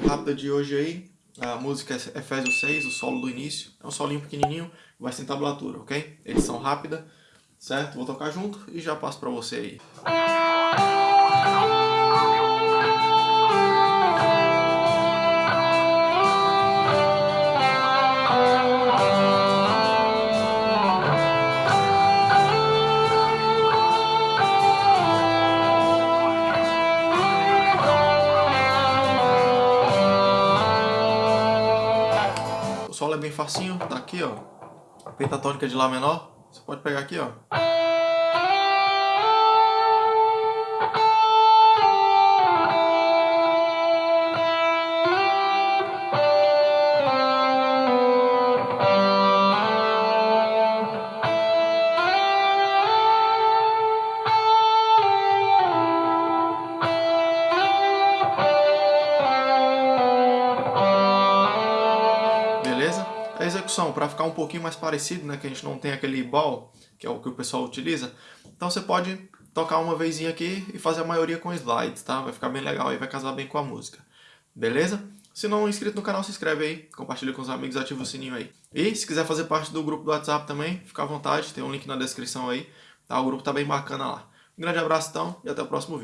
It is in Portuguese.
rápida de hoje aí, a música é Efésios 6, o solo do início. É um solinho pequenininho, vai sem tablatura, ok? Edição rápida, certo? Vou tocar junto e já passo pra você aí. Solo é bem facinho, tá aqui, ó. A pentatônica de Lá menor. Você pode pegar aqui, ó. Execução, para ficar um pouquinho mais parecido, né, que a gente não tem aquele ball, que é o que o pessoal utiliza, então você pode tocar uma vezinha aqui e fazer a maioria com slides, tá? Vai ficar bem legal e vai casar bem com a música. Beleza? Se não é inscrito no canal, se inscreve aí, compartilha com os amigos, ativa o sininho aí. E se quiser fazer parte do grupo do WhatsApp também, fica à vontade, tem um link na descrição aí, tá? O grupo tá bem bacana lá. Um grande abraço então e até o próximo vídeo.